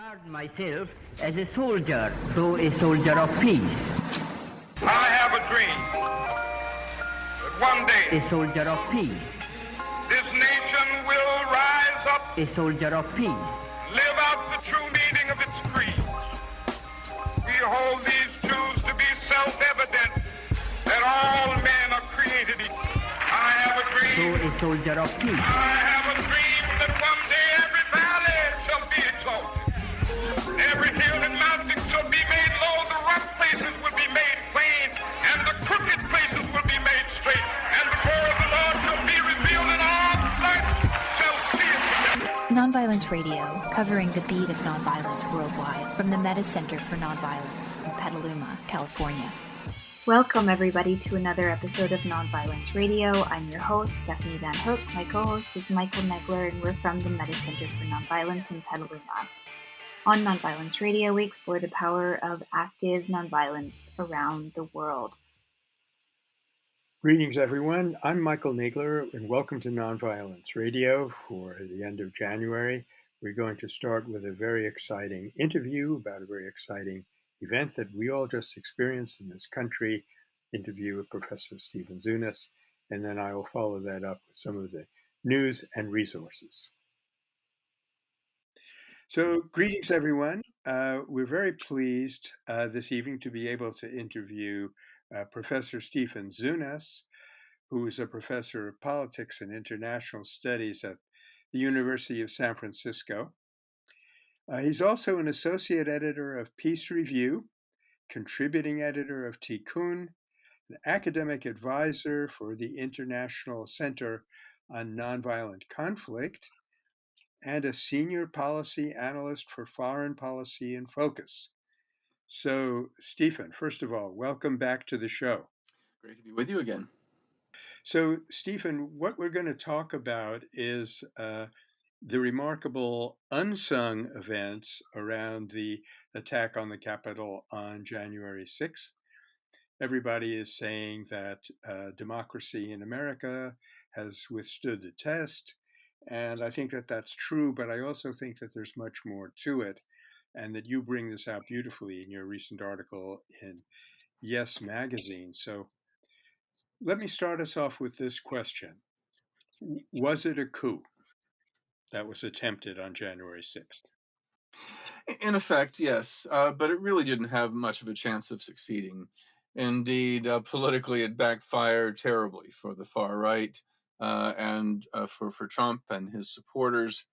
regard myself as a soldier, though a soldier of peace. I have a dream that one day A soldier of peace. this nation will rise up, A soldier of peace. live out the true meaning of its creed. We hold these truths to be self-evident that all men are created equal. I have a So dream. a soldier of peace. Nonviolence Radio, covering the beat of nonviolence worldwide from the Metta Center for Nonviolence in Petaluma, California. Welcome, everybody, to another episode of Nonviolence Radio. I'm your host, Stephanie Van Hook. My co host is Michael Nagler, and we're from the Metta Center for Nonviolence in Petaluma. On Nonviolence Radio, we explore the power of active nonviolence around the world. Greetings, everyone. I'm Michael Nagler, and welcome to Nonviolence Radio for the end of January. We're going to start with a very exciting interview about a very exciting event that we all just experienced in this country. Interview with Professor Stephen Zunes, and then I will follow that up with some of the news and resources. So, greetings, everyone. Uh, we're very pleased uh, this evening to be able to interview uh, Professor Stephen Zunes, who is a professor of politics and international studies at the University of San Francisco. Uh, he's also an associate editor of Peace Review, contributing editor of Tikkun, an academic advisor for the International Center on Nonviolent Conflict, and a senior policy analyst for foreign policy in focus. So, Stephen, first of all, welcome back to the show. Great to be with you again. So, Stephen, what we're going to talk about is uh, the remarkable unsung events around the attack on the Capitol on January 6th. Everybody is saying that uh, democracy in America has withstood the test. And I think that that's true, but I also think that there's much more to it, and that you bring this out beautifully in your recent article in Yes Magazine. So let me start us off with this question Was it a coup that was attempted on January 6th? In effect, yes, uh, but it really didn't have much of a chance of succeeding. Indeed, uh, politically, it backfired terribly for the far right uh, and uh, for, for Trump and his supporters.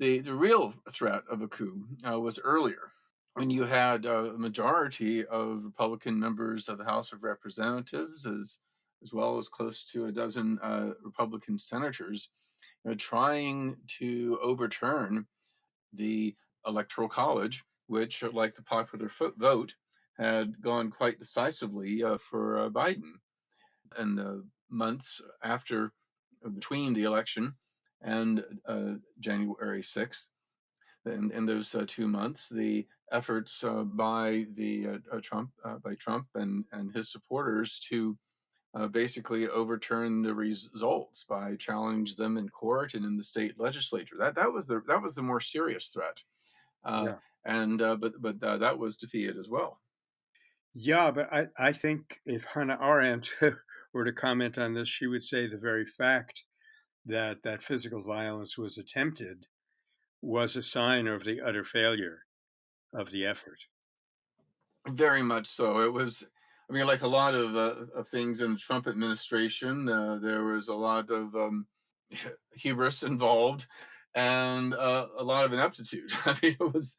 The, the real threat of a coup uh, was earlier when you had a majority of Republican members of the House of Representatives, as, as well as close to a dozen uh, Republican senators, you know, trying to overturn the Electoral College, which, like the popular vote, had gone quite decisively uh, for uh, Biden. In the months after, uh, between the election and uh, January 6th, in, in those uh, two months, the efforts uh, by the uh, uh, Trump, uh, by Trump and, and his supporters to uh, basically overturn the results by challenge them in court and in the state legislature. That that was the that was the more serious threat, uh, Yeah. and uh, but but uh, that was defeated as well. Yeah, but I, I think if Hannah Arendt were to comment on this, she would say the very fact that that physical violence was attempted was a sign of the utter failure of the effort. Very much so. It was. I mean, like a lot of uh, of things in the Trump administration, uh, there was a lot of um, hubris involved, and uh, a lot of ineptitude. I mean, it was.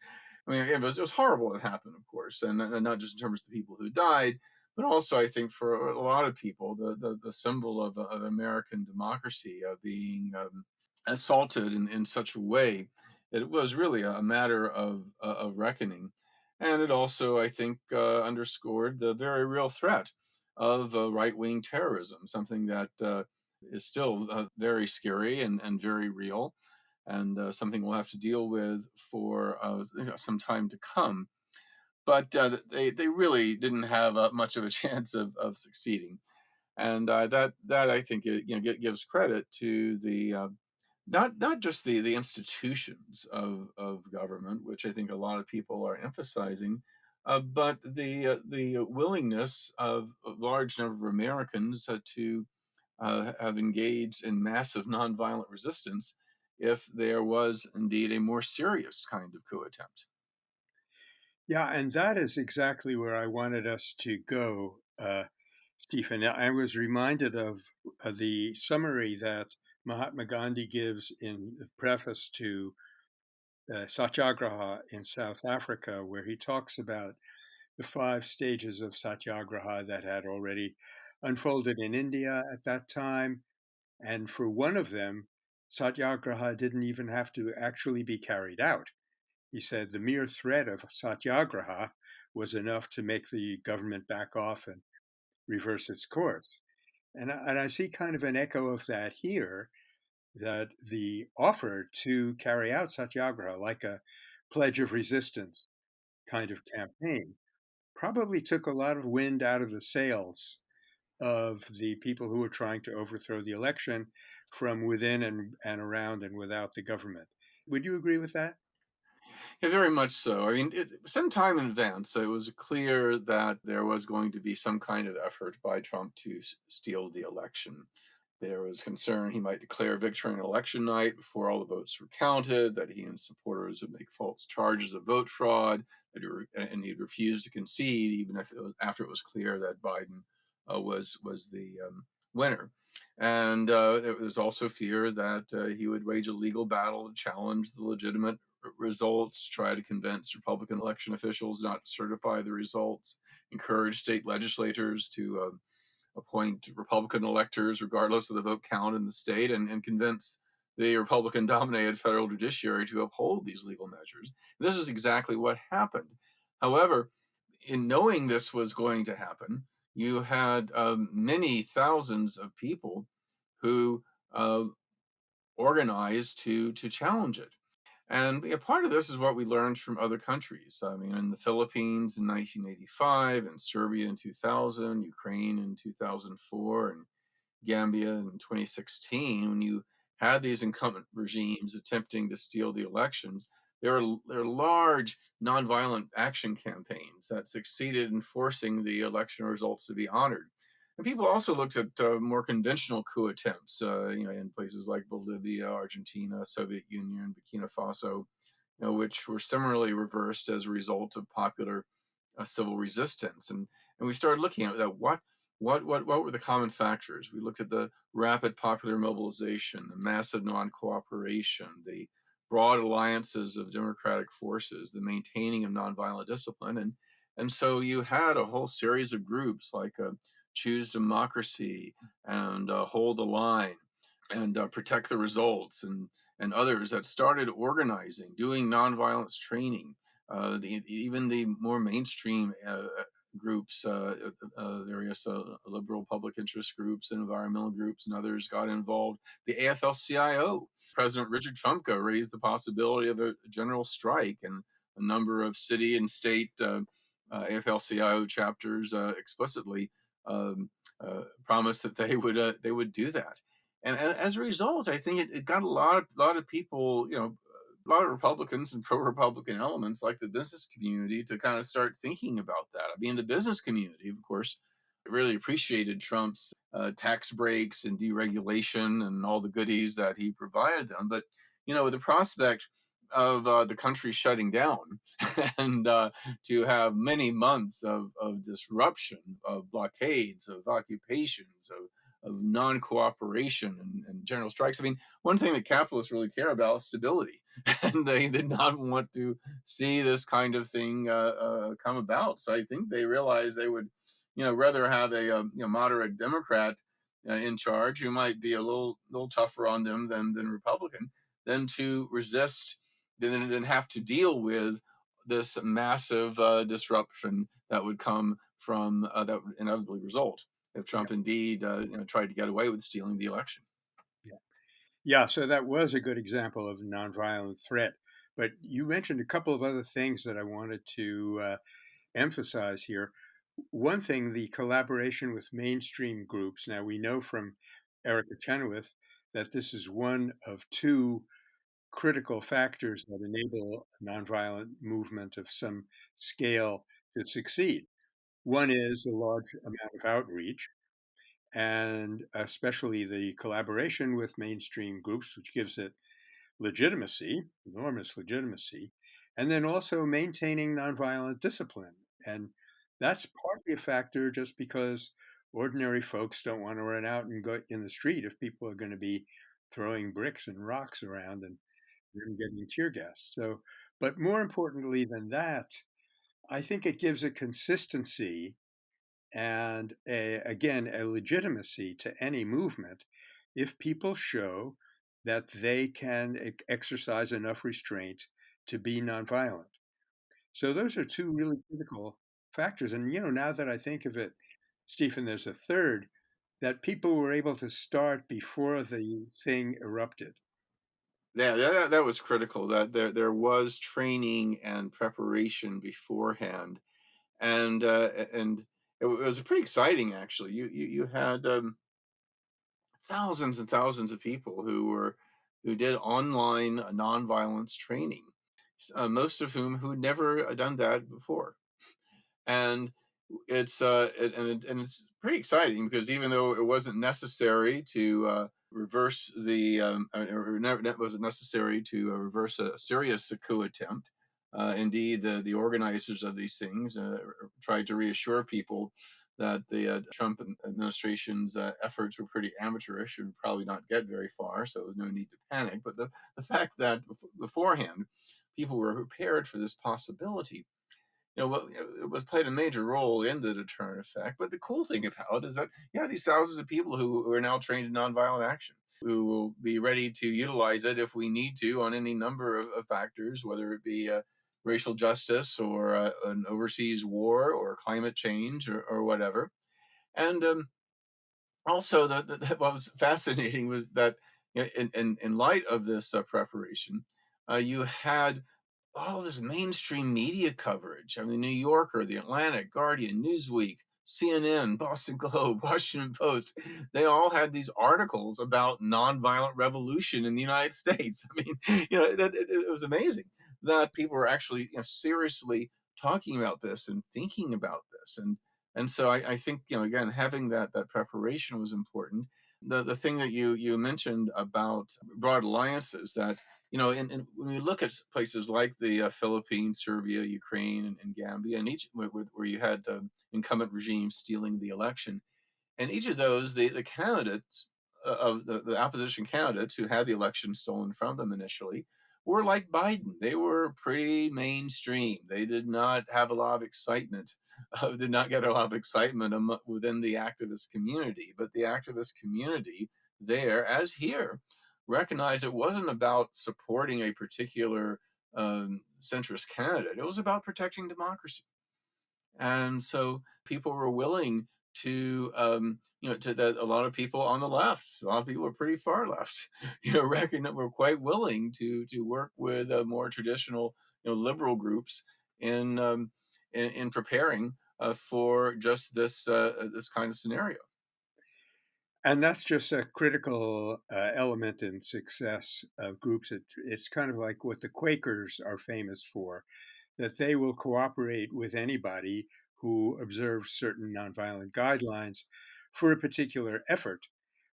I mean, it was, it was horrible. It happened, of course, and, and not just in terms of the people who died, but also I think for a lot of people, the the, the symbol of, of American democracy uh, being um, assaulted in, in such a way that it was really a matter of uh, of reckoning, and it also I think uh, underscored the very real threat of uh, right wing terrorism, something that uh, is still uh, very scary and, and very real, and uh, something we'll have to deal with for uh, some time to come. But they they really didn't have much of a chance of, of succeeding, and that that I think it, you know gives credit to the not not just the the institutions of of government, which I think a lot of people are emphasizing, uh, but the uh, the willingness of a large number of Americans uh, to uh, have engaged in massive nonviolent resistance if there was indeed a more serious kind of coup attempt. Yeah, and that is exactly where I wanted us to go, uh, Stephen. I was reminded of uh, the summary that Mahatma Gandhi gives in the preface to uh, Satyagraha in South Africa, where he talks about the five stages of Satyagraha that had already unfolded in India at that time. And for one of them, Satyagraha didn't even have to actually be carried out. He said the mere threat of Satyagraha was enough to make the government back off and reverse its course. And I, and I see kind of an echo of that here that the offer to carry out Satyagraha, like a pledge of resistance kind of campaign, probably took a lot of wind out of the sails of the people who were trying to overthrow the election from within and, and around and without the government. Would you agree with that? Yeah, very much so. I mean, it, some time in advance, it was clear that there was going to be some kind of effort by Trump to steal the election. There was concern he might declare victory on election night before all the votes were counted, that he and supporters would make false charges of vote fraud, and he'd refuse to concede even if it was after it was clear that Biden uh, was was the um, winner. And uh, there was also fear that uh, he would wage a legal battle to challenge the legitimate results, try to convince Republican election officials not to certify the results, encourage state legislators to uh, appoint Republican electors regardless of the vote count in the state, and, and convince the Republican dominated federal judiciary to uphold these legal measures. And this is exactly what happened. However, in knowing this was going to happen, you had um, many thousands of people who uh, organized to to challenge it. And part of this is what we learned from other countries. I mean, in the Philippines in 1985, in Serbia in 2000, Ukraine in 2004, and Gambia in 2016, when you had these incumbent regimes attempting to steal the elections, there are, there are large nonviolent action campaigns that succeeded in forcing the election results to be honored. And people also looked at uh, more conventional coup attempts, uh, you know, in places like Bolivia, Argentina, Soviet Union, Burkina Faso, you know, which were similarly reversed as a result of popular uh, civil resistance. And and we started looking at that. What what what what were the common factors? We looked at the rapid popular mobilization, the massive non-cooperation, the broad alliances of democratic forces, the maintaining of nonviolent discipline, and and so you had a whole series of groups like uh, choose democracy and uh, hold the line and uh, protect the results and and others that started organizing doing nonviolence training uh, the, even the more mainstream uh, groups uh, uh, various liberal public interest groups and environmental groups and others got involved. The afl-cio president richard trumka raised the possibility of a general strike and a number of city and state afl-cio chapters explicitly um, uh, promised that they would uh, they would do that. And, and, as a result, I think it, it got a lot of lot of people, you know, a lot of Republicans and pro-Republican elements like the business community to kind of start thinking about that. I mean, the business community, of course, really appreciated Trump's uh, tax breaks and deregulation and all the goodies that he provided them. But you know, the prospect of uh, the country shutting down and uh, to have many months of, of disruption, of blockades, of occupations, of, of non cooperation and, and, general strikes. I mean, one thing that capitalists really care about is stability. and they did not want to see this kind of thing uh, uh, come about. So I think they realized they would, you know, rather have a, um, you know, moderate Democrat uh, in charge who might be a little, little tougher on them than, than Republican than to resist then then have to deal with this massive uh, disruption that would come from uh, that would inevitably result if Trump yeah. indeed uh, you know, tried to get away with stealing the election. Yeah, yeah. So that was a good example of nonviolent threat. But you mentioned a couple of other things that I wanted to uh, emphasize here. One thing, the collaboration with mainstream groups. Now we know from Erica Chenoweth that this is one of two critical factors that enable nonviolent movement of some scale to succeed. One is a large amount of outreach, and especially the collaboration with mainstream groups, which gives it legitimacy, enormous legitimacy, and then also maintaining nonviolent discipline. And that's partly a factor just because ordinary folks don't want to run out and go in the street if people are going to be throwing bricks and rocks around and, and getting tear gas. So, but more importantly than that, I think it gives a consistency and a, again a legitimacy to any movement if people show that they can exercise enough restraint to be nonviolent. So those are two really critical factors. And you know, now that I think of it, Stephen, there's a third that people were able to start before the thing erupted. Yeah, that, that was critical. That there there was training and preparation beforehand, and uh, and it, was pretty exciting actually. You you you had um, thousands and thousands of people who were who did online nonviolence training, uh, most of whom who had never done that before, and it's uh it, and it, and it's pretty exciting because even though it wasn't necessary to uh, reverse the um, or never that wasn't necessary to uh, reverse a serious coup attempt. Uh, indeed, the the organizers of these things uh, tried to reassure people that the uh, Trump administration's uh, efforts were pretty amateurish and probably not get very far, so there's no need to panic. But the, the fact that beforehand people were prepared for this possibility you know, it was played a major role in the deterrent effect. But the cool thing about it is that you have these thousands of people who, are now trained in nonviolent action, who will be ready to utilize it if we need to on any number of, of factors, whether it be uh, racial justice or uh, an overseas war or climate change or, or whatever. And um, also, the, the, what was fascinating was that in, in, in light of this uh, preparation, uh, you had all this mainstream media coverage. I mean, New Yorker, The Atlantic, Guardian, Newsweek, CNN, Boston Globe, Washington Post, they all had these articles about nonviolent revolution in the United States. I mean, you know, it, it, it was amazing that people were actually you know, seriously talking about this and thinking about this. And and so I, I think, you know, again, having that that preparation was important. The the thing that you you mentioned about broad alliances that you know, and, and when we look at places like the uh, Philippines, Serbia, Ukraine, and, and Gambia, and each where, where you had um, incumbent regimes stealing the election, and each of those, the, the candidates uh, of the, the opposition candidates who had the election stolen from them initially were like Biden. They were pretty mainstream. They did not have a lot of excitement, uh, did not get a lot of excitement within the activist community. But the activist community there, as here, recognize it wasn't about supporting a particular um, centrist candidate. It was about protecting democracy. And so people were willing to, um, you know, to that a lot of people on the left, a lot of people are pretty far left, you know, reckon that we're quite willing to to work with uh, more traditional, you know, liberal groups in um, in, in preparing uh, for just this uh, this kind of scenario. And that's just a critical uh, element in success of groups. It, it's kind of like what the Quakers are famous for, that they will cooperate with anybody who observes certain nonviolent guidelines for a particular effort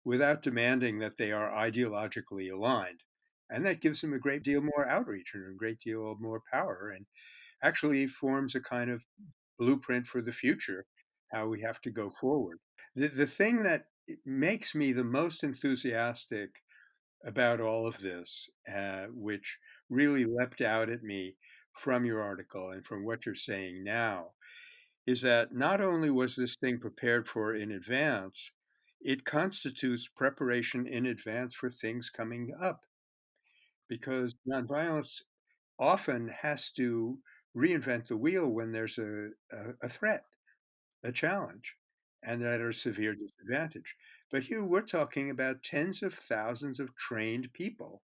without demanding that they are ideologically aligned. And that gives them a great deal more outreach and a great deal more power and actually forms a kind of blueprint for the future, how we have to go forward. The, the thing that it makes me the most enthusiastic about all of this, uh, which really leapt out at me from your article and from what you're saying now, is that not only was this thing prepared for in advance, it constitutes preparation in advance for things coming up. Because nonviolence often has to reinvent the wheel when there's a, a, a threat, a challenge and at a severe disadvantage. But here we're talking about tens of thousands of trained people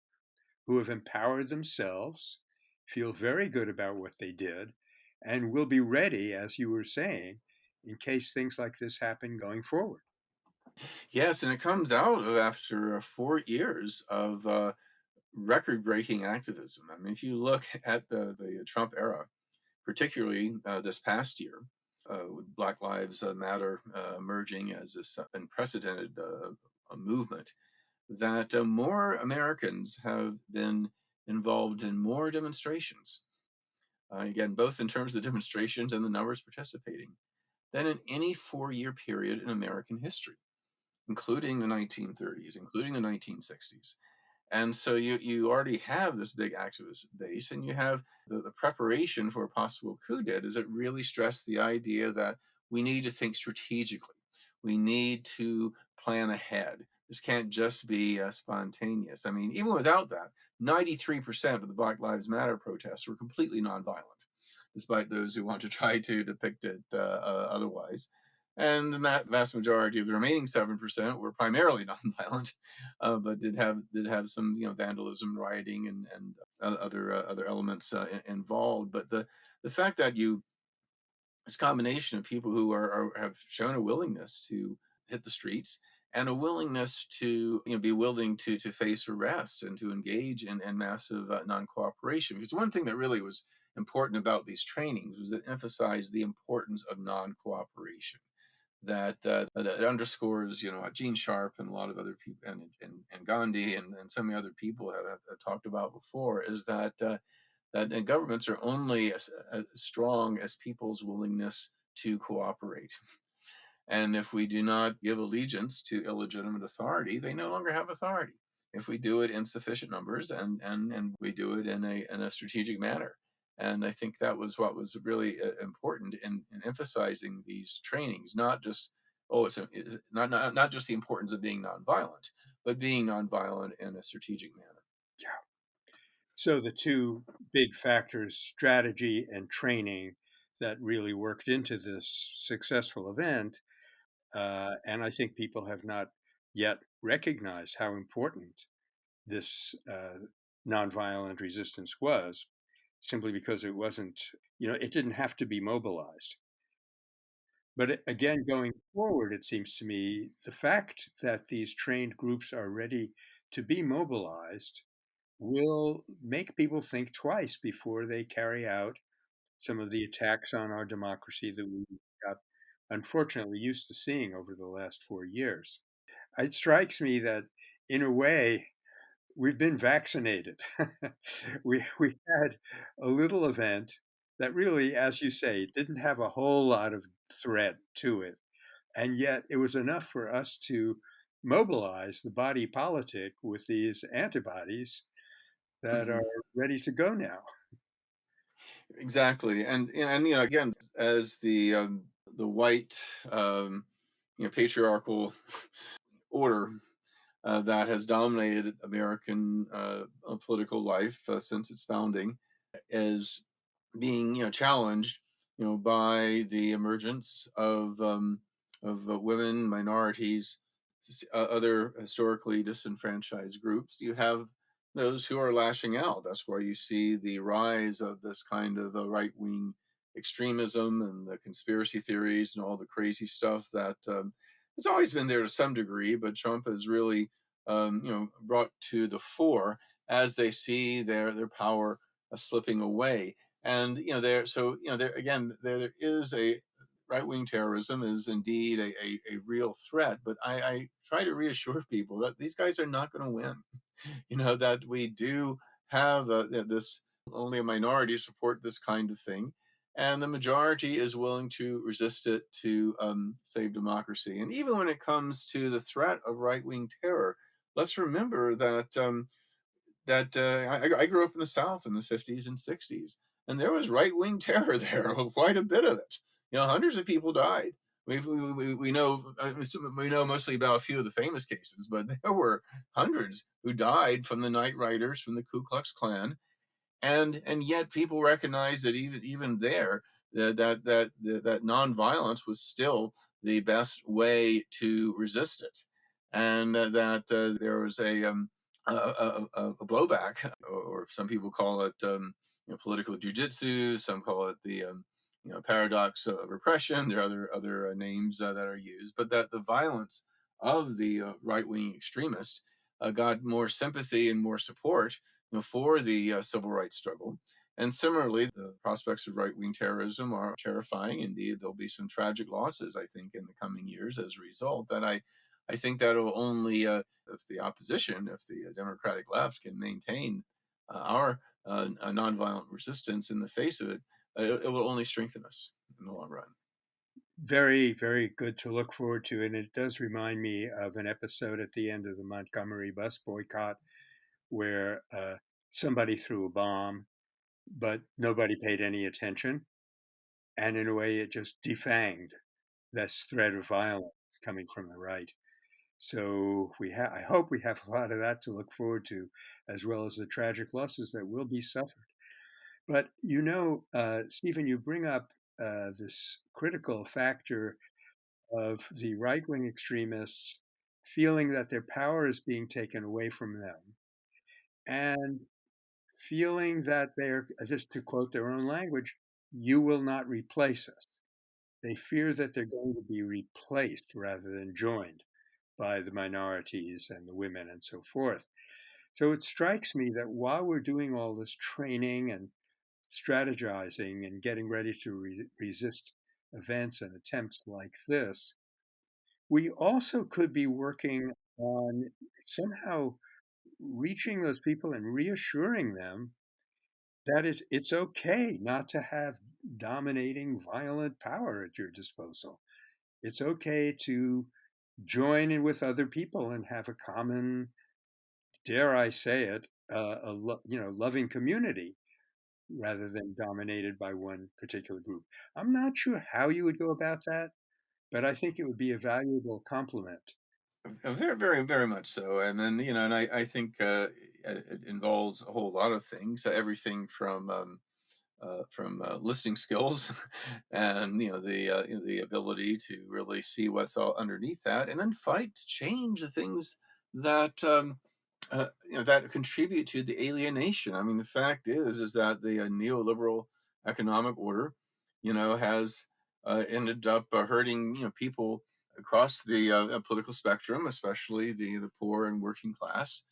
who have empowered themselves, feel very good about what they did, and will be ready, as you were saying, in case things like this happen going forward. Yes, and it comes out after uh, four years of uh, record-breaking activism. I mean, if you look at the, the Trump era, particularly uh, this past year, with Black Lives Matter uh, emerging as this unprecedented uh, movement, that more Americans have been involved in more demonstrations. again, both in terms of the demonstrations and the numbers participating, than in any four-year period in American history including the 1930s, including the 1960s. And so you, you already have this big activist base and you have the, the preparation for a possible coup did is it really stressed the idea that we need to think strategically. We need to plan ahead. This can't just be uh, spontaneous. I mean, even without that, 93% of the Black Lives Matter protests were completely nonviolent, despite those who want to try to depict it uh, uh, otherwise and the vast majority of the remaining seven percent were primarily nonviolent, uh, but did have did have some you know vandalism, rioting, and and other uh, other elements uh, involved. But the the fact that you this combination of people who are, are, have shown a willingness to hit the streets and a willingness to you know be willing to to face arrests and to engage in, in massive uh, non-cooperation because one thing that really was important about these trainings was that emphasized the importance of non-cooperation that uh, that underscores, you know, Gene Sharp and a lot of other people, and and, and Gandhi and, and so many other people have, have talked about before, is that uh, that governments are only as, as strong as people's willingness to cooperate. And if we do not give allegiance to illegitimate authority, they no longer have authority. If we do it in sufficient numbers and and and we do it in a in a strategic manner. And I think that was what was really uh, important in, in emphasizing these trainings, not just, oh, it's, a, not, not, not just the importance of being nonviolent, but being nonviolent in a strategic manner. Yeah. So the two big factors, strategy and training, that really worked into this successful event. Uh, and I think people have not yet recognized how important this uh, nonviolent resistance was simply because it wasn't, you know, it didn't have to be mobilized. But again, going forward, it seems to me the fact that these trained groups are ready to be mobilized will make people think twice before they carry out some of the attacks on our democracy that we got unfortunately used to seeing over the last four years. It strikes me that, in a way, we've been vaccinated. we we had a little event that really, as you say, didn't have a whole lot of threat to it, and yet it was enough for us to mobilize the body politic with these antibodies that mm-hmm. are ready to go now. Exactly, and and you know again, as the um, the white um, you know patriarchal order uh, that has dominated American uh, uh, political life uh, since its founding is being, you know, challenged, you know, by the emergence of um, of uh, women, minorities, other historically disenfranchised groups. You have those who are lashing out. That's why you see the rise of this kind of right wing extremism and the conspiracy theories and all the crazy stuff that um, it's always been there to some degree, but Trump has really, um, you know, brought to the fore as they see their their power uh, slipping away. And you know, there, so you know, there again, there, there is a right wing terrorism is indeed a, a, a, real threat. But I, I try to reassure people that these guys are not going to win. You know that we do have uh, this only a minority support this kind of thing and the majority is willing to resist it to um, save democracy. And even when it comes to the threat of right-wing terror, let's remember that um, that uh, I, I, grew up in the South in the 50s and 60s, and there was right-wing terror there, quite a bit of it. You know, hundreds of people died. We, we, we know uh, we know mostly about a few of the famous cases, but there were hundreds who died from the Night Riders, from the Ku Klux Klan, and and yet people recognize that even even there that that that that nonviolence was still the best way to resist it, and uh, that uh, there was a, um, a, a, a, blowback, or some people call it um, you know, political jujitsu, some call it the um, you know paradox of repression. There are other other uh, names uh, that are used, but that the violence of the uh, right wing extremists uh, got more sympathy and more support for the uh, civil rights struggle. And similarly, the prospects of right wing terrorism are terrifying. Indeed, there'll be some tragic losses, I think, in the coming years as a result. That I, I think that'll only, uh, if the opposition, if the Democratic left can maintain uh, our uh, nonviolent resistance in the face of it, it, it will only strengthen us in the long run very, very good to look forward to. And it does remind me of an episode at the end of the Montgomery bus boycott where uh, somebody threw a bomb, but nobody paid any attention. And in a way, it just defanged this threat of violence coming from the right. So we have, I hope we have a lot of that to look forward to, as well as the tragic losses that will be suffered. But you know, uh, Stephen, you bring up uh, this critical factor of the right wing extremists feeling that their power is being taken away from them and feeling that they're, just to quote their own language, you will not replace us. They fear that they're going to be replaced rather than joined by the minorities and the women and so forth. So it strikes me that while we're doing all this training and strategizing and getting ready to re- resist events and attempts like this, we also could be working on somehow reaching those people and reassuring them that it's, it's okay not to have dominating violent power at your disposal. It's okay to join in with other people and have a common, dare I say it, uh, a you know loving community rather than dominated by one particular group. I'm not sure how you would go about that, but I think it would be a valuable complement. Uh, very, very, very much so. And then, you know, and I, I think uh, it involves a whole lot of things, everything from um, uh, from uh, listening skills and you know the uh, the ability to really see what's all underneath that, and then fight to change the things that um, uh, you know that contribute to the alienation. I mean, the fact is is that the uh, neoliberal economic order, you know, has uh, ended up uh, hurting you know people across the uh, political spectrum, especially the the poor and working class.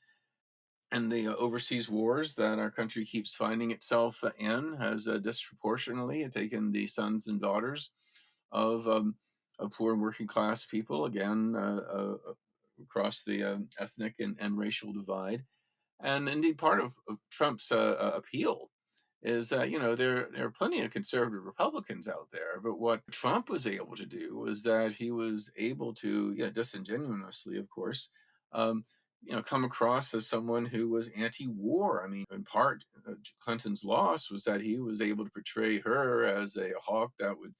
And the uh, overseas wars that our country keeps finding itself in has disproportionately taken the sons and daughters of um, of poor and working class people again across the uh, ethnic and, and racial divide. And indeed, part of, of Trump's uh, uh, appeal is that you know there there are plenty of conservative Republicans out there, but what Trump was able to do was that he was able to, yeah, disingenuously, of course, um, you know, come across as someone who was anti-war. I mean, in part, uh, Clinton's loss was that he was able to portray her as a hawk that would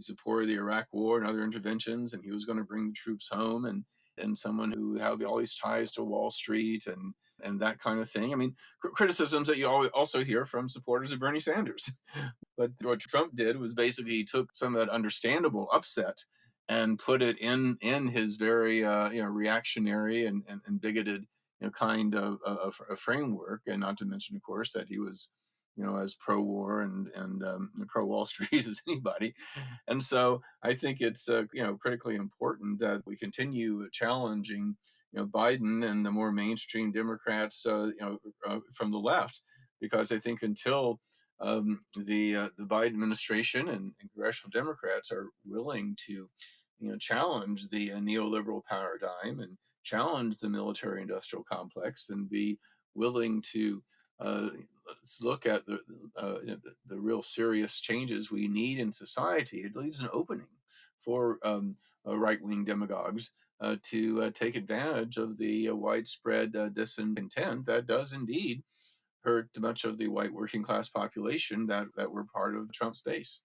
support the Iraq War and other interventions, and he was going to bring the troops home and and someone who had all these ties to Wall Street and and that kind of thing. I mean, cr- criticisms that you also hear from supporters of Bernie Sanders. but what Trump did was basically he took some of that understandable upset and put it in in his very uh, you know reactionary and, and, and bigoted you know kind of a framework, and not to mention, of course, that he was you know, as pro war and and um, pro Wall Street as anybody. And so I think it's uh, you know critically important that we continue challenging you know Biden and the more mainstream Democrats uh, you know uh, from the left, because I think until um, the uh, the Biden administration and, and, congressional Democrats are willing to you know challenge the uh, neoliberal paradigm and challenge the military industrial complex and be willing to uh, look at the, uh, the, the real serious changes we need in society. It leaves an opening for um, uh, right-wing demagogues uh, to uh, take advantage of the uh, widespread discontent that does indeed hurt much of the white working class population that, that were part of Trump's base.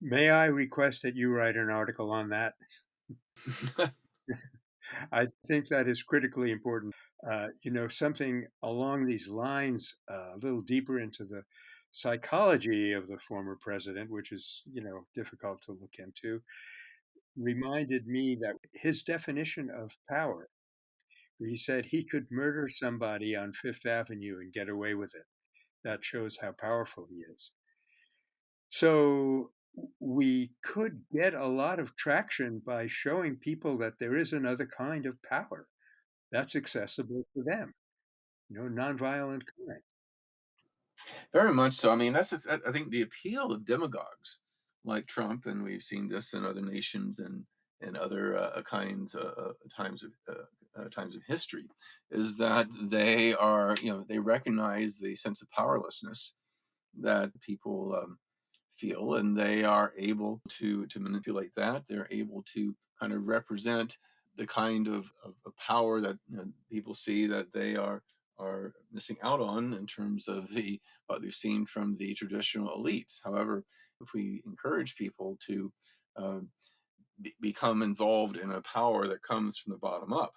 May I request that you write an article on that? I think that is critically important. Uh, you know, something along these lines, uh, a little deeper into the psychology of the former president, which is, you know, difficult to look into, reminded me that his definition of power, he said he could murder somebody on Fifth Avenue and get away with it. That shows how powerful he is. So we could get a lot of traction by showing people that there is another kind of power that's accessible to them, you know, nonviolent kind. Very much so. I mean, that's I think the appeal of demagogues like Trump, and we've seen this in other nations and and other uh, kinds uh, uh times of uh, uh, times of history, is that they are you know they recognize the sense of powerlessness that people um, feel, and they are able to to manipulate that. They're able to kind of represent the kind of, of, of power that you know, people see that they are are missing out on in terms of the what they've seen from the traditional elites. However, if we encourage people to uh, be, become involved in a power that comes from the bottom up,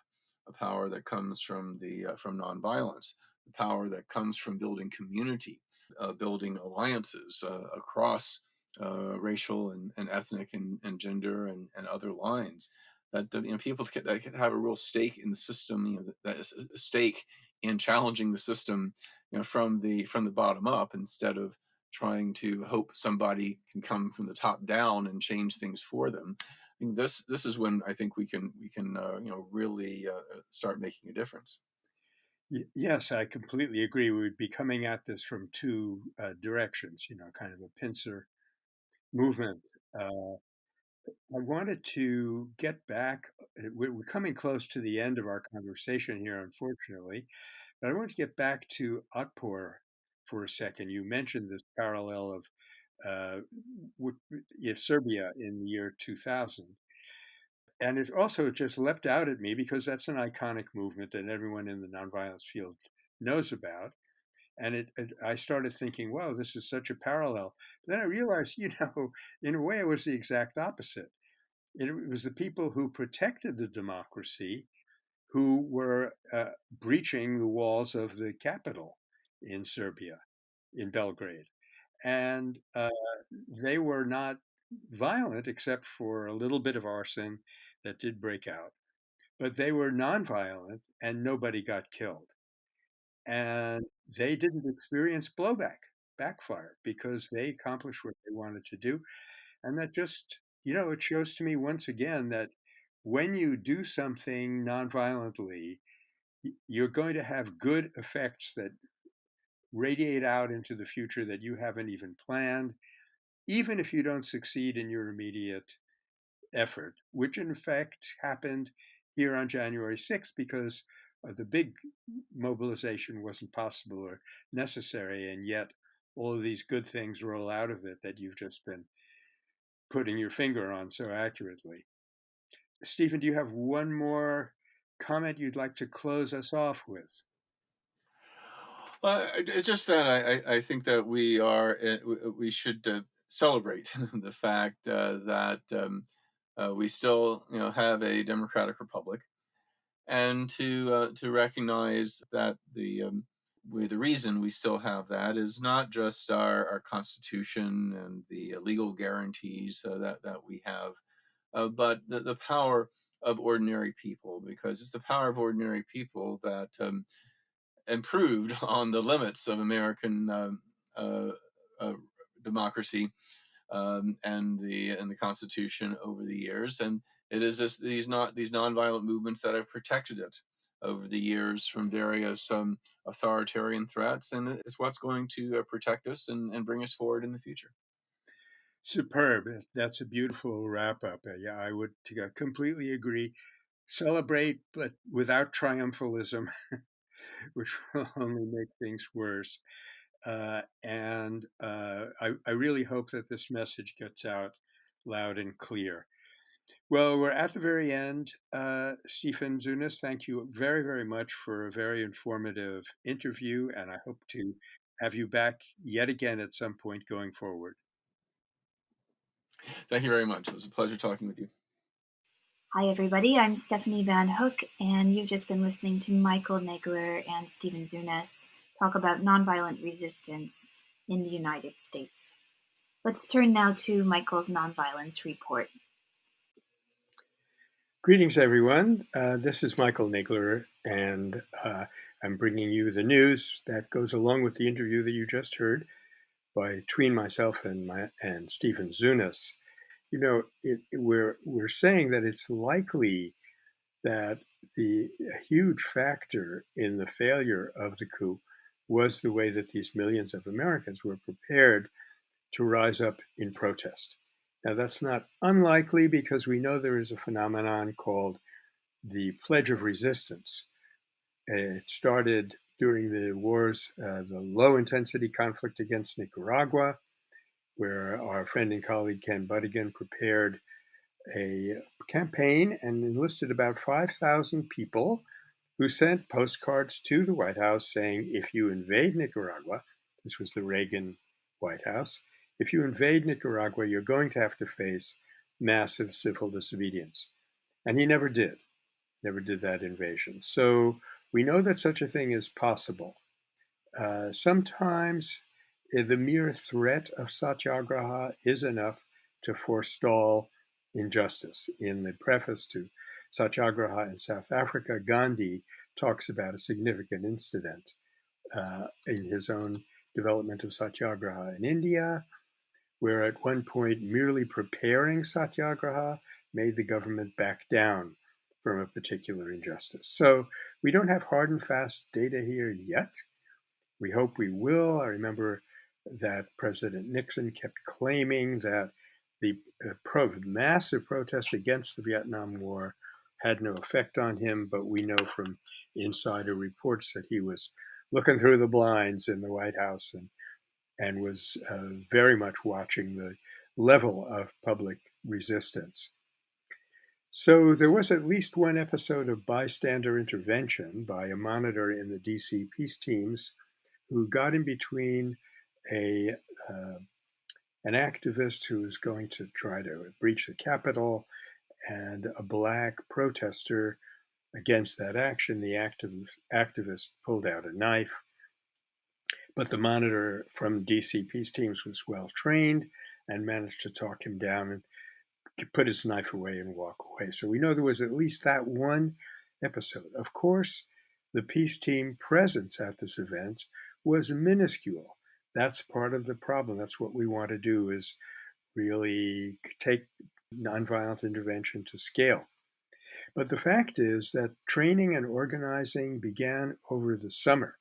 a power that comes from the uh, from nonviolence, the power that comes from building community, uh, building alliances uh, across uh, racial and, and ethnic and, and gender and, and other lines. That you know, people can, that can have a real stake in the system, you know, that is a stake in challenging the system, you know, from the from the bottom up instead of trying to hope somebody can come from the top down and change things for them. I mean, this this is when I think we can we can uh, you know really uh, start making a difference. Yes, I completely agree. We would be coming at this from two uh, directions, you know, kind of a pincer movement. Uh, I wanted to get back. Uh, we're coming close to the end of our conversation here, unfortunately, but I want to get back to Atpur for a second. You mentioned this parallel of uh, Serbia in the year 2000. And it also just leapt out at me because that's an iconic movement that everyone in the nonviolence field knows about. And it, it, I started thinking, wow, this is such a parallel. But then I realized, you know, in a way, it was the exact opposite. It, it was the people who protected the democracy who were uh, breaching the walls of the capital in Serbia, in Belgrade. And uh, they were not violent except for a little bit of arson that did break out. But they were nonviolent and nobody got killed. And they didn't experience blowback, backfire, because they accomplished what they wanted to do. And that just, you know, it shows to me once again that when you do something nonviolently, you're going to have good effects that radiate out into the future that you haven't even planned, even if you don't succeed in your immediate effort, which in fact happened here on January 6th because uh, the big mobilization wasn't possible or necessary, and yet all of these good things roll out of it that you've just been putting your finger on so accurately. Stephen, do you have one more comment you'd like to close us off with? Well, it's just that I, I think that we are eh, we should uh, celebrate the fact uh, that um, uh, we still you know have a democratic republic, and to uh, to recognize that the um, we, the reason we still have that is not just our, our constitution and the legal guarantees that that we have, but the, the power of ordinary people because it's the power of ordinary people that um, improved on the limits of American uh, uh, uh, democracy um, and the and the Constitution over the years, and it is this, these not these nonviolent movements that have protected it over the years from various um, authoritarian threats, and it's what's going to uh, protect us and, and bring us forward in the future. Superb. That's a beautiful wrap up. Uh, yeah, I would completely agree. Celebrate, but without triumphalism. which will only make things worse. Uh, and uh, I, I, really hope that this message gets out loud and clear. Well, we're at the very end. Uh, Stephen Zunes, thank you very, very much for a very informative interview, and I hope to have you back yet again at some point going forward. Thank you very much. It was a pleasure talking with you. Hi, everybody. I'm Stephanie Van Hook, and you've just been listening to Michael Nagler and Stephen Zunes talk about nonviolent resistance in the United States. Let's turn now to Michael's nonviolence report. Greetings, everyone. Uh, this is Michael Nagler, and uh, I'm bringing you the news that goes along with the interview that you just heard by between myself and my and Stephen Zunes, you know, it, we're we're saying that it's likely that the huge factor in the failure of the coup was the way that these millions of Americans were prepared to rise up in protest. Now, that's not unlikely because we know there is a phenomenon called the Pledge of Resistance. It started during the wars, uh, the low intensity conflict against Nicaragua, where our friend and colleague Ken Butigan prepared a campaign and enlisted about 5,000 people who sent postcards to the White House saying, if you invade Nicaragua, this was the Reagan White House, if you invade Nicaragua, you're going to have to face massive civil disobedience. And he never did, never did that invasion. So we know that such a thing is possible. Uh, sometimes the mere threat of satyagraha is enough to forestall injustice. In the preface to Satyagraha in South Africa, Gandhi talks about a significant incident uh, in his own development of Satyagraha in India, where at one point merely preparing Satyagraha made the government back down from a particular injustice. So we don't have hard and fast data here yet. We hope we will. I remember that President Nixon kept claiming that the uh, pro- massive protests against the Vietnam War had no effect on him, but we know from insider reports that he was looking through the blinds in the White House and and was uh, very much watching the level of public resistance. So there was at least one episode of bystander intervention by a monitor in the DC peace teams who got in between a uh, an activist who was going to try to breach the Capitol and a black protester against that action. The activist pulled out a knife, but the monitor from DC peace teams was well trained and managed to talk him down and put his knife away and walk away. So we know there was at least that one episode. Of course, the peace team presence at this event was minuscule that's part of the problem. That's what we want to do is really take nonviolent intervention to scale. But the fact is that training and organizing began over the summer.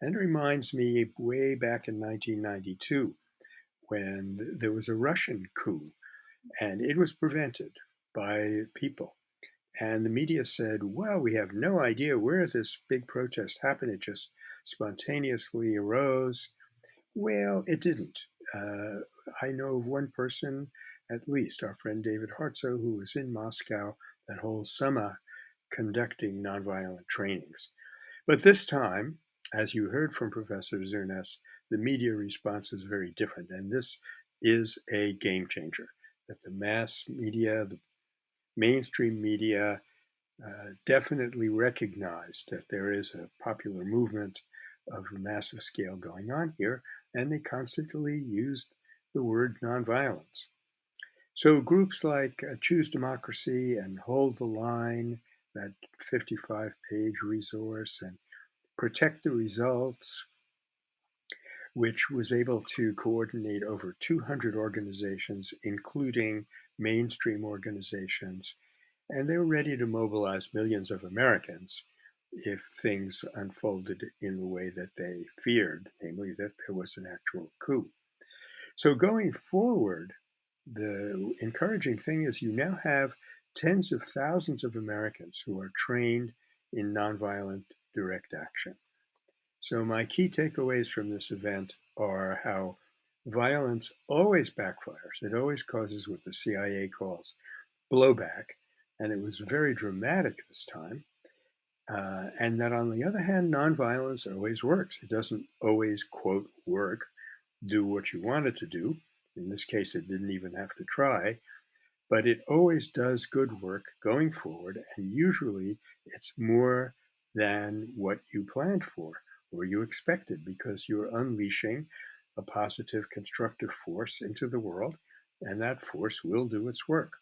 And it reminds me way back in 1992 when there was a Russian coup and it was prevented by people. And the media said, well, we have no idea where this big protest happened. It just spontaneously arose. Well, it didn't. Uh, I know of one person, at least, our friend David Hartsough, who was in Moscow that whole summer conducting nonviolent trainings. But this time, as you heard from Professor Zunes, the media response is very different. And this is a game changer that the mass media, the mainstream media, uh, definitely recognized that there is a popular movement of a massive scale going on here, and they constantly used the word nonviolence. So groups like uh, Choose Democracy and Hold the Line, that 55 page resource, and Protect the Results, which was able to coordinate over 200 organizations, including mainstream organizations, and they were ready to mobilize millions of Americans if things unfolded in the way that they feared, namely that there was an actual coup. So going forward, the encouraging thing is you now have tens of thousands of Americans who are trained in nonviolent direct action. So my key takeaways from this event are how violence always backfires. It always causes what the CIA calls blowback, and it was very dramatic this time. Uh, and that on the other hand, nonviolence always works. It doesn't always, quote, work, do what you want it to do. In this case, it didn't even have to try, but it always does good work going forward. And usually it's more than what you planned for or you expected because you're unleashing a positive, constructive force into the world, and that force will do its work.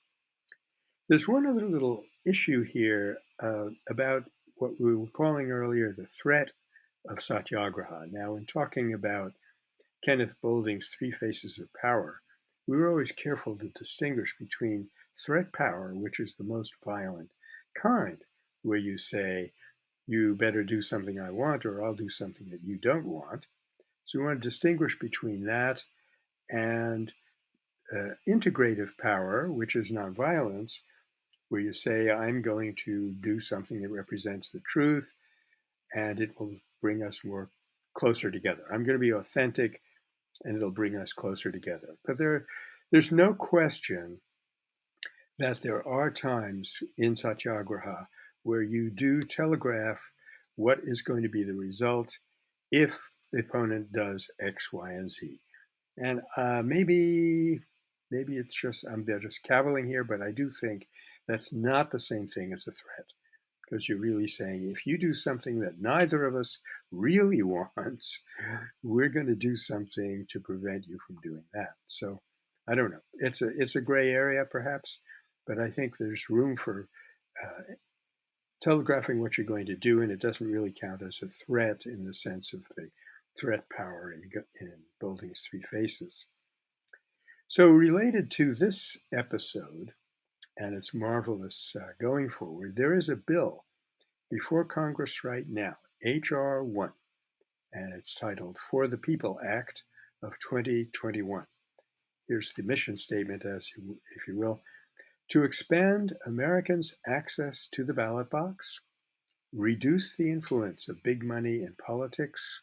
There's one other little issue here uh, about what we were calling earlier the threat of satyagraha. Now, in talking about Kenneth Boulding's Three Faces of Power, we were always careful to distinguish between threat power, which is the most violent kind, where you say, you better do something I want or I'll do something that you don't want. So we want to distinguish between that and uh, integrative power, which is nonviolence, where you say, I'm going to do something that represents the truth and it will bring us more closer together. I'm going to be authentic and it'll bring us closer together. But there, there's no question that there are times in Satyagraha where you do telegraph what is going to be the result if the opponent does X, Y, and Z. And uh, maybe, maybe it's just I'm just caviling here, but I do think that's not the same thing as a threat, because you're really saying if you do something that neither of us really wants, we're going to do something to prevent you from doing that. So I don't know. It's a it's a gray area perhaps, but I think there's room for uh, telegraphing what you're going to do, and it doesn't really count as a threat in the sense of the threat power in, in Boulding's Three Faces. So related to this episode, and it's marvelous uh, going forward, there is a bill before Congress right now, H.R. 1, and it's titled For the People Act of 2021 here's the mission statement, as you, if you will, to expand Americans' access to the ballot box, reduce the influence of big money in politics,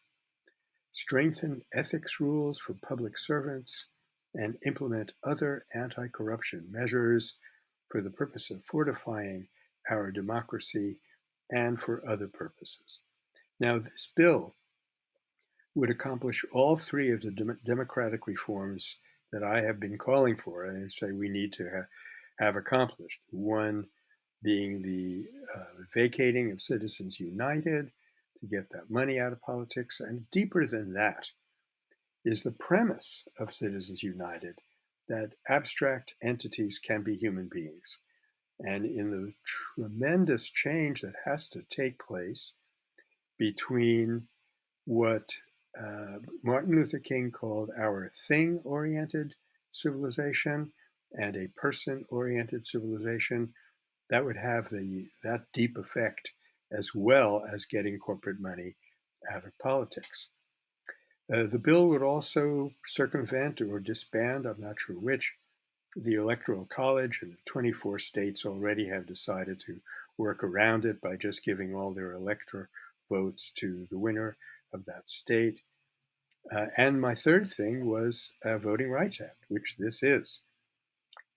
strengthen ethics rules for public servants, and implement other anti-corruption measures for the purpose of fortifying our democracy and for other purposes. Now, this bill would accomplish all three of the dem democratic reforms that I have been calling for and say we need to ha have accomplished. One being the uh, vacating of Citizens United to get that money out of politics. And deeper than that is the premise of Citizens United that abstract entities can be human beings. And in the tremendous change that has to take place between what uh, Martin Luther King called our thing oriented civilization and a person oriented civilization that would have the that deep effect as well as getting corporate money out of politics. Uh, the bill would also circumvent or disband, I'm not sure which, the Electoral College, and 24 states already have decided to work around it by just giving all their elector votes to the winner of that state. Uh, and my third thing was a Voting Rights Act, which this is.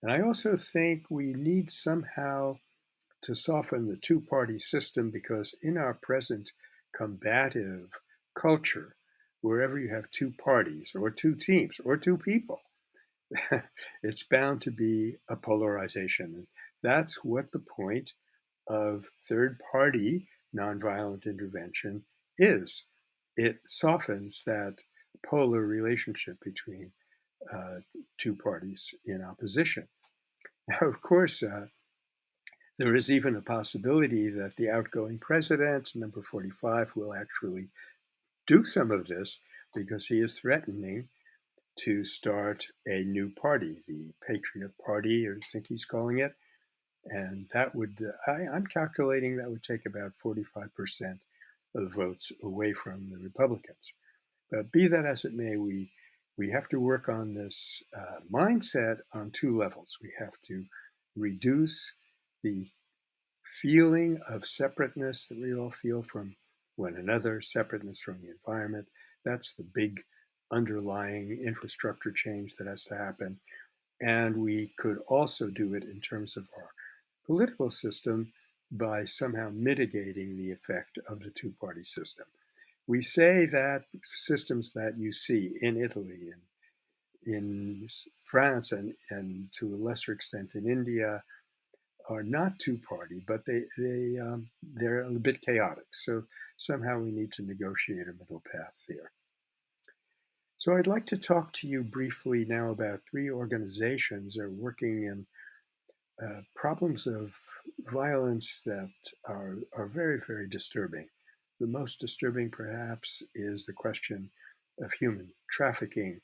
And I also think we need somehow to soften the two party system because in our present combative culture, wherever you have two parties or two teams or two people, it's bound to be a polarization. That's what the point of third party nonviolent intervention is it softens that polar relationship between uh, two parties in opposition. Now, of course, uh, there is even a possibility that the outgoing president, number 45, will actually do some of this because he is threatening to start a new party, the Patriot Party, I think he's calling it. And that would, I, I'm calculating that would take about 45% of votes away from the Republicans. But be that as it may, we we have to work on this uh, mindset on two levels. We have to reduce the feeling of separateness that we all feel from one another, separateness from the environment. That's the big underlying infrastructure change that has to happen. And we could also do it in terms of our political system by somehow mitigating the effect of the two party system. We say that systems that you see in Italy and in France and, and to a lesser extent in India are not two-party, but they, they, um, they're a bit chaotic. So somehow we need to negotiate a middle path there. So I'd like to talk to you briefly now about three organizations that are working in uh, problems of violence that are, are very, very disturbing. The most disturbing, perhaps, is the question of human trafficking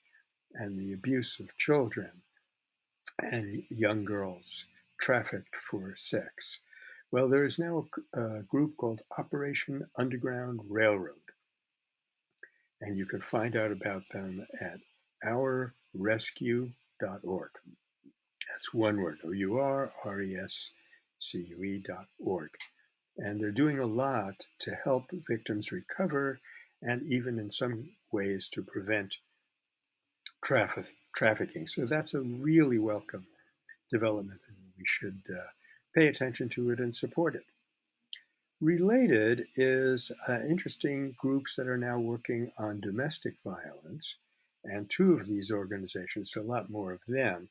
and the abuse of children and young girls trafficked for sex. Well, there is now a, a group called Operation Underground Railroad, and you can find out about them at ourrescue.org. That's one word, O-U-R-R-E-S-C-U-E dot org. And they're doing a lot to help victims recover and even in some ways to prevent traffic, trafficking. So that's a really welcome development we should uh, pay attention to it and support it. Related is uh, interesting groups that are now working on domestic violence. And two of these organizations, a lot more of them,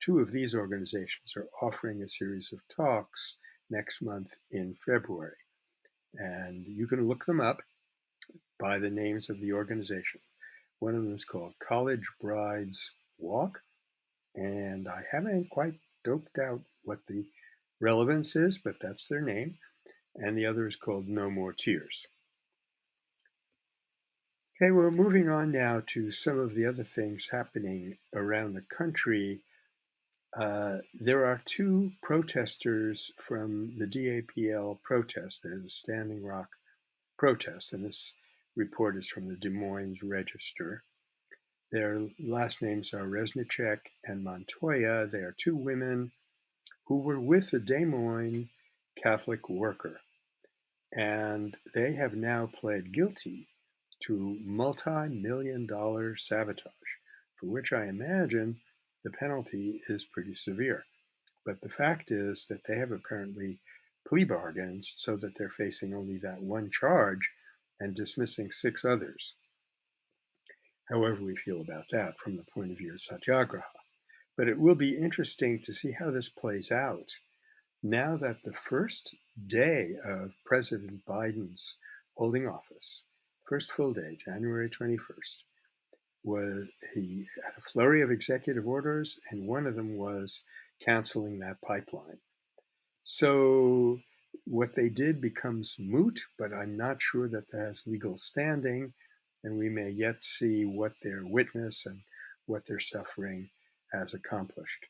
two of these organizations are offering a series of talks next month in February. And you can look them up by the names of the organization. One of them is called College Brides Walk, and I haven't quite doped out what the relevance is, but that's their name. And the other is called No More Tears. Okay, we're moving on now to some of the other things happening around the country. Uh, there are two protesters from the DAPL protest. There's a Standing Rock protest, and this report is from the Des Moines Register. Their last names are Reznicek and Montoya. They are two women who were with the Des Moines Catholic worker. And they have now pled guilty to multi million dollar sabotage, for which I imagine the penalty is pretty severe. But the fact is that they have apparently plea bargained so that they're facing only that one charge and dismissing six others. However, we feel about that from the point of view of Satyagraha. But it will be interesting to see how this plays out now that the first day of President Biden's holding office, first full day, January 21st, was he had a flurry of executive orders, and one of them was canceling that pipeline. So what they did becomes moot, but I'm not sure that that has legal standing, and we may yet see what their witness and what their suffering has accomplished.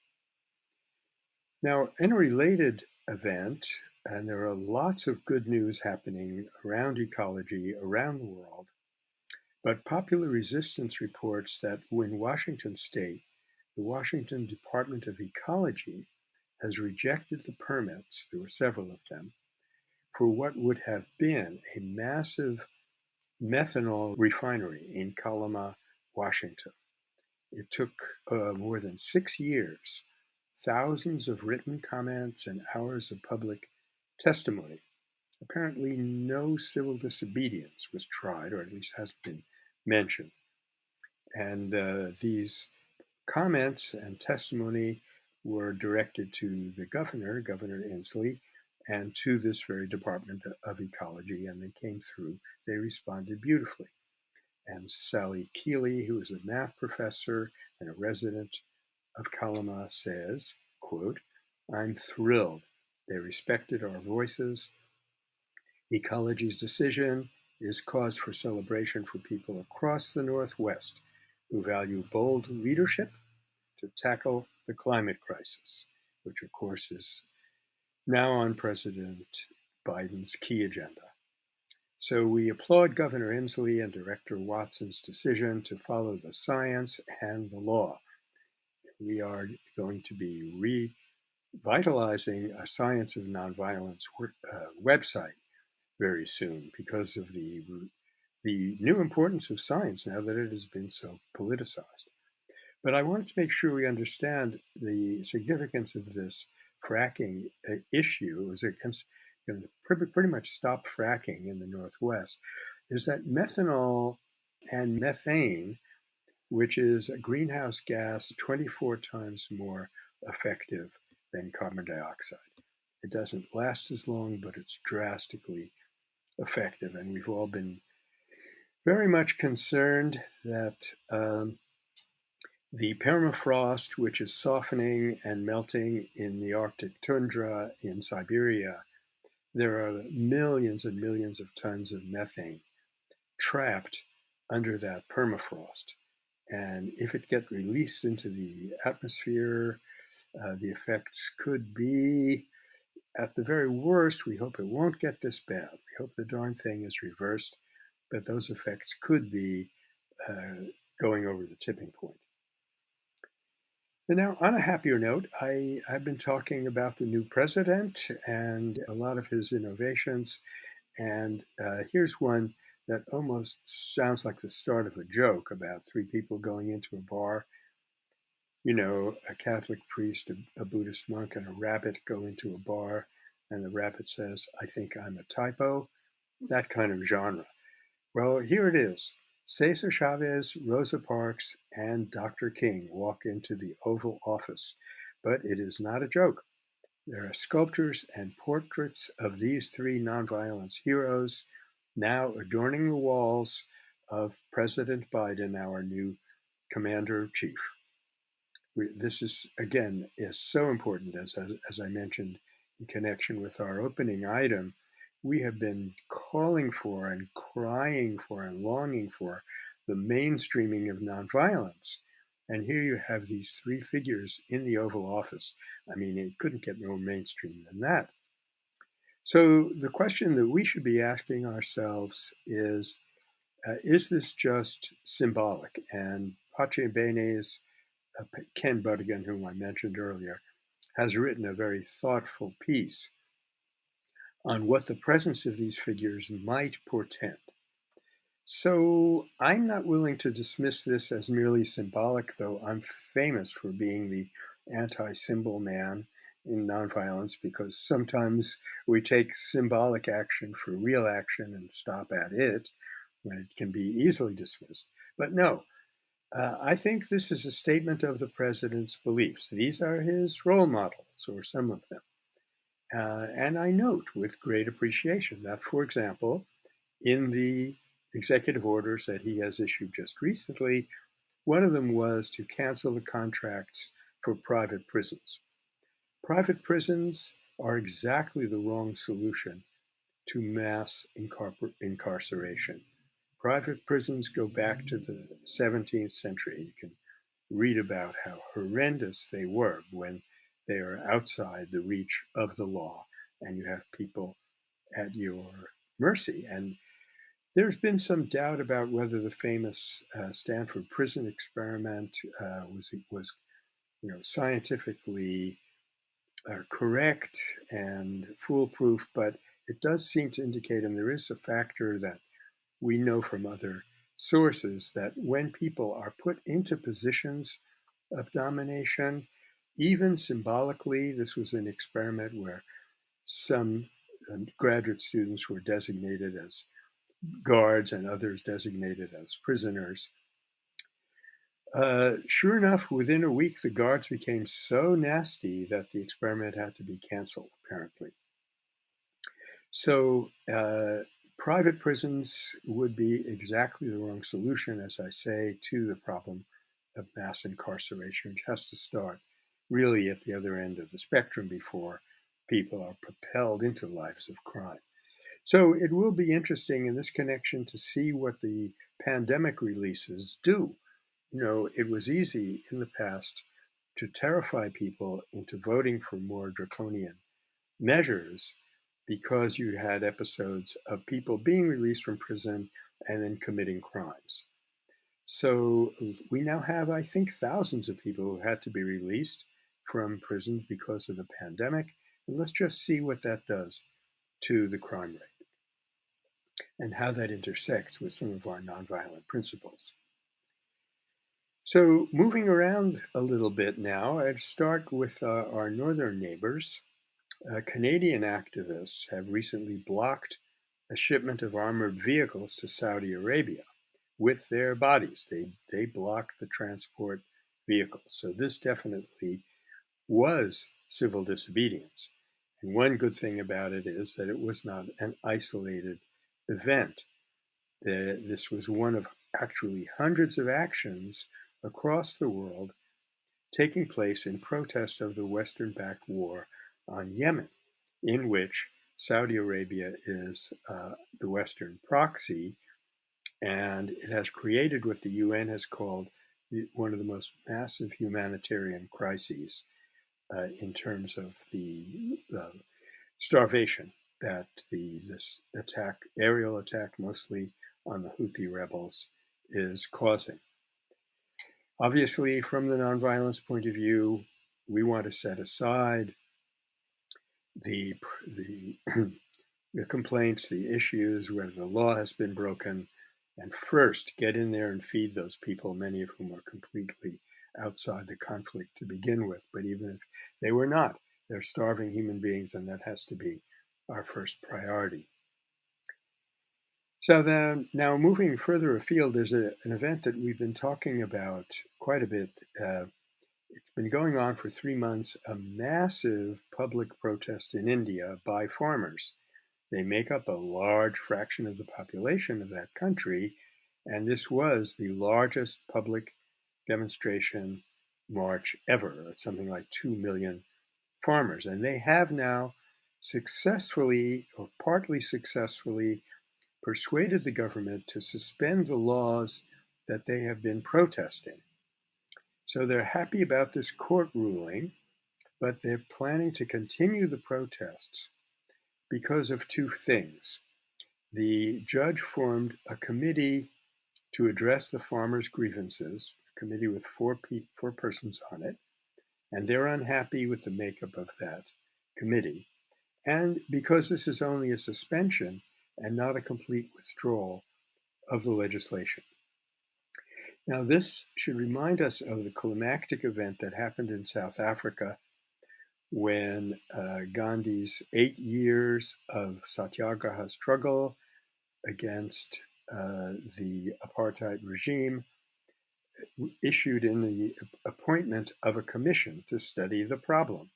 Now, in a related event, and there are lots of good news happening around ecology around the world, but Popular Resistance reports that in Washington state, the Washington Department of Ecology has rejected the permits, there were several of them, for what would have been a massive methanol refinery in Kalama, Washington. It took uh, more than six years, thousands of written comments, and hours of public testimony. Apparently, no civil disobedience was tried, or at least hasn't been mentioned. And uh, these comments and testimony were directed to the governor, Governor Inslee, and to this very Department of Ecology, and they came through. They responded beautifully. And Sally Keeley, who is a math professor and a resident of Kalama, says, quote, I'm thrilled. They respected our voices. Ecology's decision is cause for celebration for people across the Northwest who value bold leadership to tackle the climate crisis, which of course is now on President Biden's key agenda. So we applaud Governor Inslee and Director Watson's decision to follow the science and the law. We are going to be revitalizing a Science of Nonviolence uh, website very soon because of the, the new importance of science now that it has been so politicized. But I wanted to make sure we understand the significance of this fracking uh, issue is against to pretty, pretty much stop fracking in the Northwest is that methanol and methane, which is a greenhouse gas 24 times more effective than carbon dioxide. It doesn't last as long, but it's drastically effective. And we've all been very much concerned that um, the permafrost, which is softening and melting in the Arctic tundra in Siberia, there are millions and millions of tons of methane trapped under that permafrost. And if it gets released into the atmosphere, uh, the effects could be, at the very worst, we hope it won't get this bad. We hope the darn thing is reversed, but those effects could be uh, going over the tipping point. And now, on a happier note, I, I've been talking about the new president and a lot of his innovations. And uh, here's one that almost sounds like the start of a joke about three people going into a bar. You know, a Catholic priest, a, a Buddhist monk, and a rabbit go into a bar, and the rabbit says, I think I'm a typo. That kind of genre. Well, here it is. Cesar Chavez, Rosa Parks, and Dr. King walk into the Oval Office, but it is not a joke. There are sculptures and portraits of these three nonviolence heroes now adorning the walls of President Biden, our new commander in chief. This is, again, is so important, as, as I mentioned in connection with our opening item we have been calling for and crying for and longing for the mainstreaming of nonviolence. And here you have these three figures in the Oval Office. I mean, it couldn't get more mainstream than that. So the question that we should be asking ourselves is, uh, is this just symbolic? And Pace Bene's uh, Ken Butigan, whom I mentioned earlier, has written a very thoughtful piece on what the presence of these figures might portend. So I'm not willing to dismiss this as merely symbolic, though I'm famous for being the anti symbol man in nonviolence because sometimes we take symbolic action for real action and stop at it when it can be easily dismissed. But no, uh, I think this is a statement of the president's beliefs. These are his role models, or some of them. Uh, and I note with great appreciation that, for example, in the executive orders that he has issued just recently, one of them was to cancel the contracts for private prisons. Private prisons are exactly the wrong solution to mass incar- incarceration. Private prisons go back to the 17th century. You can read about how horrendous they were when they are outside the reach of the law, and you have people at your mercy. And there's been some doubt about whether the famous uh, Stanford prison experiment uh, was was you know scientifically uh, correct and foolproof, but it does seem to indicate, and there is a factor that we know from other sources that when people are put into positions of domination, even symbolically, this was an experiment where some um, graduate students were designated as guards and others designated as prisoners. Uh, sure enough, within a week, the guards became so nasty that the experiment had to be canceled, apparently. So, uh, private prisons would be exactly the wrong solution, as I say, to the problem of mass incarceration, which has to start really at the other end of the spectrum before people are propelled into lives of crime. So it will be interesting in this connection to see what the pandemic releases do. You know, it was easy in the past to terrify people into voting for more draconian measures because you had episodes of people being released from prison and then committing crimes. So we now have, I think, thousands of people who had to be released from prisons because of the pandemic. And let's just see what that does to the crime rate and how that intersects with some of our nonviolent principles. So, moving around a little bit now, I'd start with uh, our northern neighbors. Uh, Canadian activists have recently blocked a shipment of armored vehicles to Saudi Arabia with their bodies. They, they blocked the transport vehicles. So, this definitely was civil disobedience. And one good thing about it is that it was not an isolated event. This was one of actually hundreds of actions across the world taking place in protest of the Western backed war on Yemen, in which Saudi Arabia is uh, the Western proxy And it has created what the UN has called one of the most massive humanitarian crises uh, in terms of the uh, starvation that the this attack, aerial attack mostly on the Houthi rebels, is causing. Obviously, from the nonviolence point of view, we want to set aside the the the complaints, the issues, whether the law has been broken, and first get in there and feed those people, many of whom are completely outside the conflict to begin with. But even if they were not, they're starving human beings, and that has to be our first priority. So then, now moving further afield, there's a, an event that we've been talking about quite a bit. Uh, it's been going on for three months, a massive public protest in India by farmers. They make up a large fraction of the population of that country, and this was the largest public demonstration march ever. It's something like 2 million farmers. And they have now successfully, or partly successfully, persuaded the government to suspend the laws that they have been protesting. So they're happy about this court ruling, but they're planning to continue the protests because of two things. The judge formed a committee to address the farmers' grievances, committee with four, pe- four persons on it, and they're unhappy with the makeup of that committee. And because this is only a suspension and not a complete withdrawal of the legislation. Now, this should remind us of the climactic event that happened in South Africa when uh, Gandhi's eight years of satyagraha struggle against uh, the apartheid regime issued in the appointment of a commission to study the problem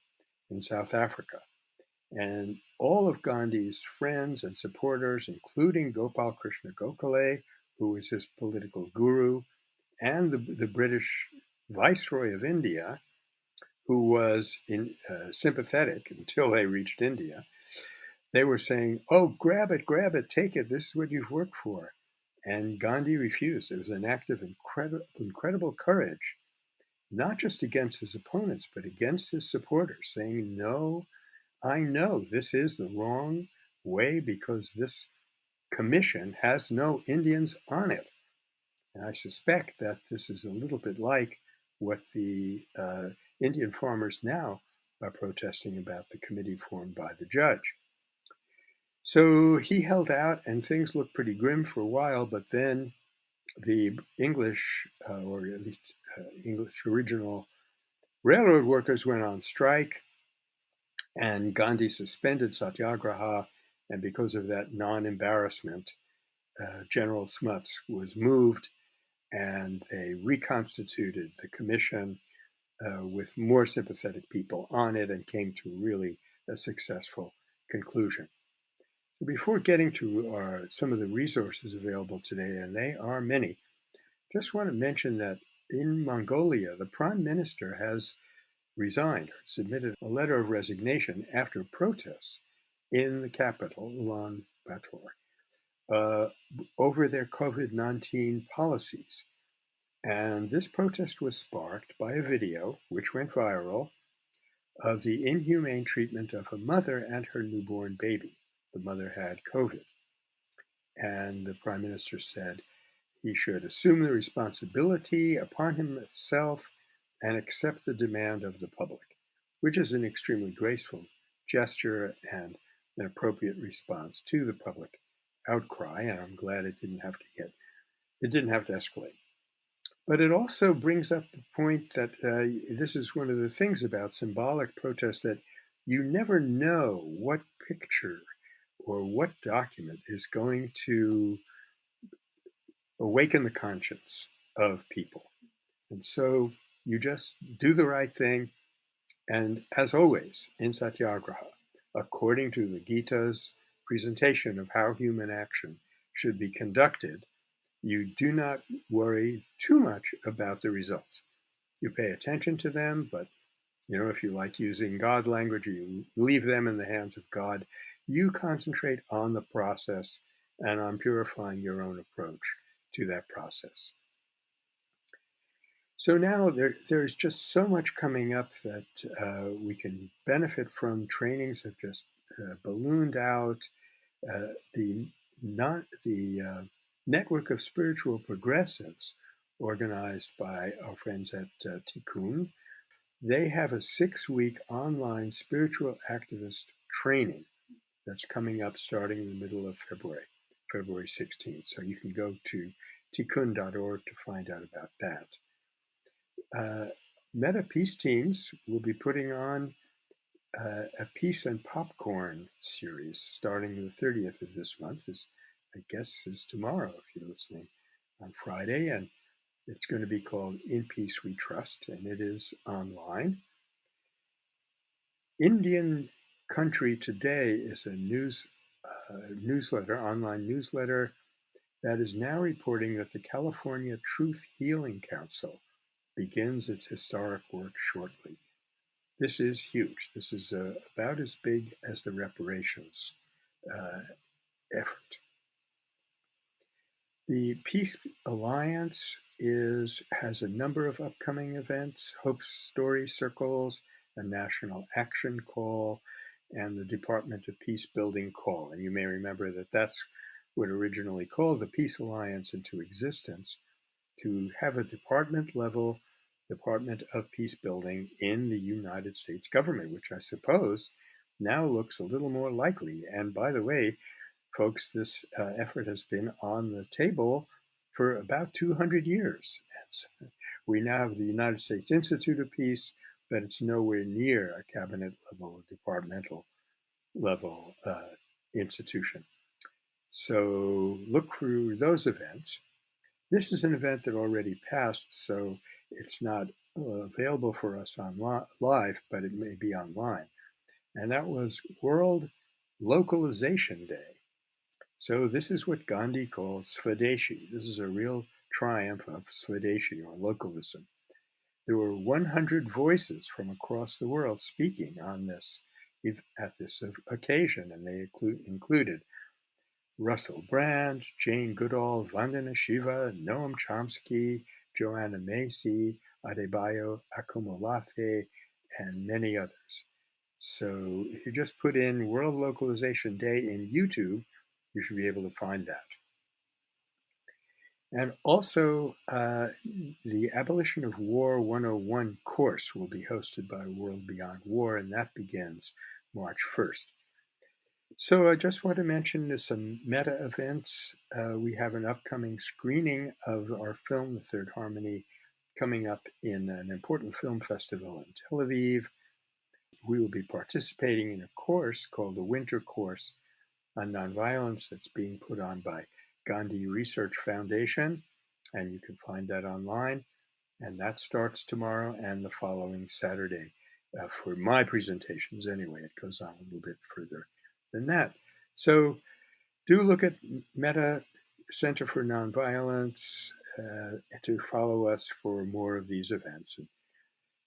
in South Africa. And all of Gandhi's friends and supporters, including Gopal Krishna Gokhale, who was his political guru, and the, the British Viceroy of India, who was in, uh, sympathetic until they reached India, they were saying, Oh, grab it, grab it, take it. This is what you've worked for. And Gandhi refused. It was an act of incredible, incredible courage, not just against his opponents, but against his supporters, saying, No, I know this is the wrong way because this commission has no Indians on it. And I suspect that this is a little bit like what the uh, Indian farmers now are protesting about the committee formed by the judge. So he held out, and things looked pretty grim for a while, but then the English, uh, or at least uh, English original railroad workers went on strike, and Gandhi suspended satyagraha, and because of that non embarrassment, uh, General Smuts was moved, and they reconstituted the commission uh, with more sympathetic people on it and came to really a successful conclusion. Before getting to our, some of the resources available today, and they are many, just want to mention that in Mongolia, the prime minister has resigned, submitted a letter of resignation after protests in the capital, Ulaanbaatar, uh, over their COVID 19 policies. And this protest was sparked by a video, which went viral, of the inhumane treatment of a mother and her newborn baby the mother had COVID. And the prime minister said he should assume the responsibility upon himself and accept the demand of the public, which is an extremely graceful gesture and an appropriate response to the public outcry. And I'm glad it didn't have to get, it didn't have to escalate. But it also brings up the point that uh, this is one of the things about symbolic protest that you never know what picture or what document is going to awaken the conscience of people. And so you just do the right thing. And as always in Satyagraha, according to the Gita's presentation of how human action should be conducted, you do not worry too much about the results. You pay attention to them, but you know, if you like using God language, you leave them in the hands of God you concentrate on the process and on purifying your own approach to that process. So now there, there's just so much coming up that uh, we can benefit from. Trainings have just uh, ballooned out. Uh, the not the uh, network of spiritual progressives, organized by our friends at uh, Tikkun, they have a six-week online spiritual activist training that's coming up starting in the middle of February, February 16th. So you can go to tikkun.org to find out about that uh, Meta Peace Teams will be putting on uh, a Peace and Popcorn series starting the 30th of this month. Is I guess is tomorrow if you're listening on Friday, and it's going to be called In Peace We Trust, and it is online. Indian Country Today is a news uh, newsletter, online newsletter that is now reporting that the California Truth Healing Council begins its historic work shortly. This is huge. This is uh, about as big as the reparations uh, effort. The Peace Alliance is has a number of upcoming events, Hope Story Circles, a national action call, and the Department of Peace Building call. And you may remember that that's what originally called the Peace Alliance into existence to have a department level Department of Peace Building in the United States government, which I suppose now looks a little more likely. And by the way, folks, this uh, effort has been on the table for about 200 years. we now have the United States Institute of Peace, but it's nowhere near a cabinet level, departmental level uh, institution. So look through those events. This is an event that already passed, so it's not uh, available for us on live, but it may be online. And that was World Localization Day. So this is what Gandhi calls Swadeshi. This is a real triumph of Swadeshi or localism. There were 100 voices from across the world speaking on this at this occasion, and they included Russell Brand, Jane Goodall, Vandana Shiva, Noam Chomsky, Joanna Macy, Adebayo Akomolafe, and many others. So if you just put in World Localization Day in YouTube, you should be able to find that. And also, uh, the Abolition of War 101 course will be hosted by World Beyond War, and that begins March 1st. So I just want to mention some Metta events. Uh, we have an upcoming screening of our film, The Third Harmony, coming up in an important film festival in Tel Aviv. We will be participating in a course called the Winter Course on Nonviolence that's being put on by Gandhi Research Foundation, and you can find that online. And that starts tomorrow and the following Saturday uh, for my presentations anyway. It goes on a little bit further than that. So do look at Metta Center for Nonviolence uh, to follow us for more of these events. And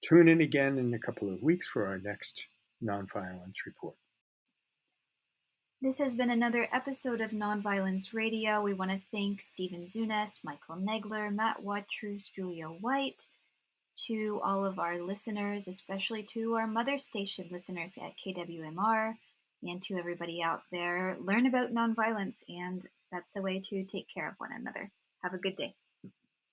tune in again in a couple of weeks for our next nonviolence report. This has been another episode of Nonviolence Radio. We want to thank Stephen Zunes, Michael Nagler, Matt Watrous, Julia White, to all of our listeners, especially to our mother station listeners at KWMR and to everybody out there. Learn about nonviolence, and that's the way to take care of one another. Have a good day.